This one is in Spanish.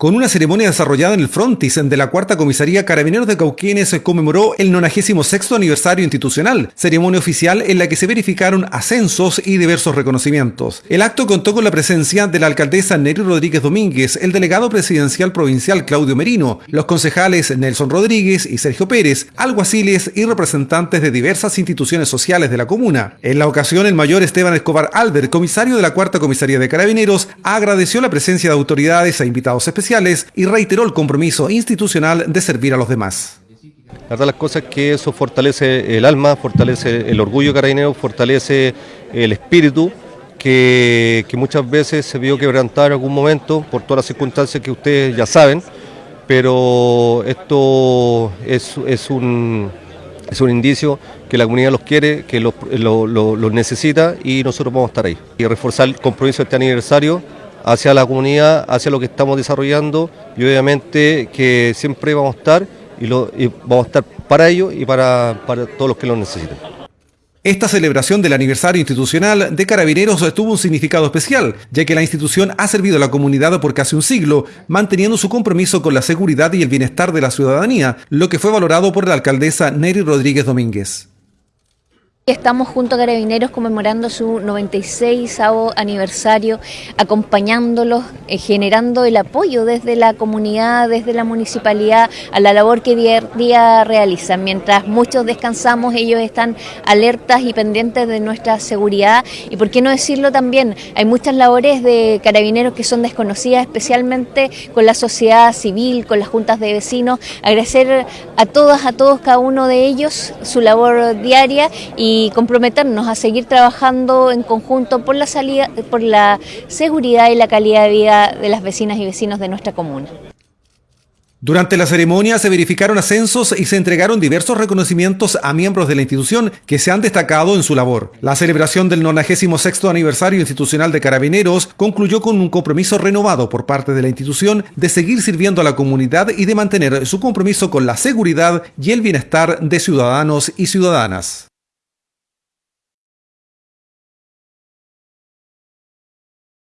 Con una ceremonia desarrollada en el frontis de la Cuarta Comisaría Carabineros de Cauquenes conmemoró el 96 aniversario institucional, ceremonia oficial en la que se verificaron ascensos y diversos reconocimientos. El acto contó con la presencia de la alcaldesa Neri Rodríguez Domínguez, el delegado presidencial provincial Claudio Merino, los concejales Nelson Rodríguez y Sergio Pérez, alguaciles y representantes de diversas instituciones sociales de la comuna. En la ocasión, el mayor Esteban Escobar Albert, comisario de la Cuarta Comisaría de Carabineros, agradeció la presencia de autoridades e invitados especiales y reiteró el compromiso institucional de servir a los demás. La verdad las cosas que eso fortalece el alma, fortalece el orgullo carabinero, fortalece el espíritu que, muchas veces se vio quebrantar en algún momento por todas las circunstancias que ustedes ya saben, pero esto es, un, es un indicio que la comunidad los quiere, que los, los necesita y nosotros vamos a estar ahí. Y reforzar el compromiso de este aniversario hacia la comunidad, hacia lo que estamos desarrollando y obviamente que siempre vamos a estar y, vamos a estar para ellos y para, para todos los que lo necesiten. Esta celebración del aniversario institucional de Carabineros tuvo un significado especial, ya que la institución ha servido a la comunidad por casi un siglo, manteniendo su compromiso con la seguridad y el bienestar de la ciudadanía, lo que fue valorado por la alcaldesa Neri Rodríguez Domínguez. Estamos junto a Carabineros conmemorando su 96 aniversario, acompañándolos, eh, generando el apoyo desde la comunidad, desde la municipalidad, a la labor que día día realizan. Mientras muchos descansamos, ellos están alertas y pendientes de nuestra seguridad. Y por qué no decirlo también, hay muchas labores de Carabineros que son desconocidas, especialmente con la sociedad civil, con las juntas de vecinos. Agradecer a todas, a todos, cada uno de ellos su labor diaria y y comprometernos a seguir trabajando en conjunto por la, salida, por la seguridad y la calidad de vida de las vecinas y vecinos de nuestra comuna. Durante la ceremonia se verificaron ascensos y se entregaron diversos reconocimientos a miembros de la institución que se han destacado en su labor. La celebración del 96 aniversario institucional de Carabineros concluyó con un compromiso renovado por parte de la institución de seguir sirviendo a la comunidad y de mantener su compromiso con la seguridad y el bienestar de ciudadanos y ciudadanas.